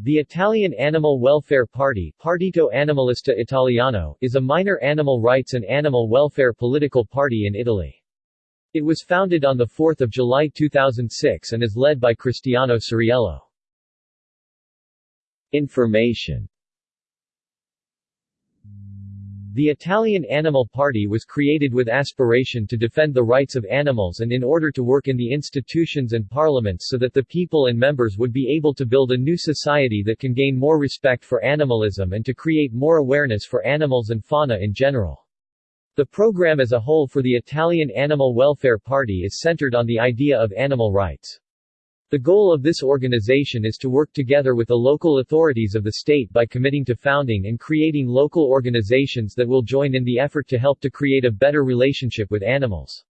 The Italian Animal Welfare Party Partito Animalista Italiano is a minor animal rights and animal welfare political party in Italy. It was founded on 4 July 2006 and is led by Cristiano Ceriello. Information the Italian Animal Party was created with aspiration to defend the rights of animals and in order to work in the institutions and parliaments so that the people and members would be able to build a new society that can gain more respect for animalism and to create more awareness for animals and fauna in general. The program as a whole for the Italian Animal Welfare Party is centered on the idea of animal rights. The goal of this organization is to work together with the local authorities of the state by committing to founding and creating local organizations that will join in the effort to help to create a better relationship with animals.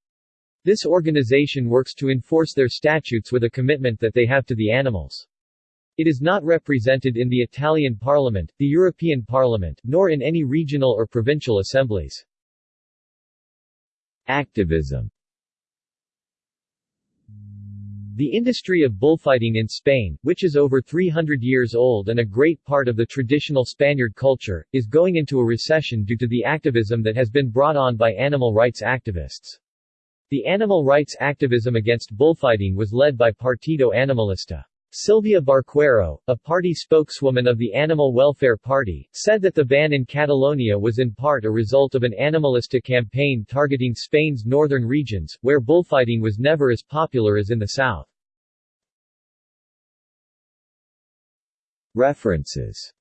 This organization works to enforce their statutes with a commitment that they have to the animals. It is not represented in the Italian Parliament, the European Parliament, nor in any regional or provincial assemblies. Activism the industry of bullfighting in Spain, which is over 300 years old and a great part of the traditional Spaniard culture, is going into a recession due to the activism that has been brought on by animal rights activists. The animal rights activism against bullfighting was led by Partido Animalista. Silvia Barquero, a party spokeswoman of the Animal Welfare Party, said that the ban in Catalonia was in part a result of an animalista campaign targeting Spain's northern regions, where bullfighting was never as popular as in the south. References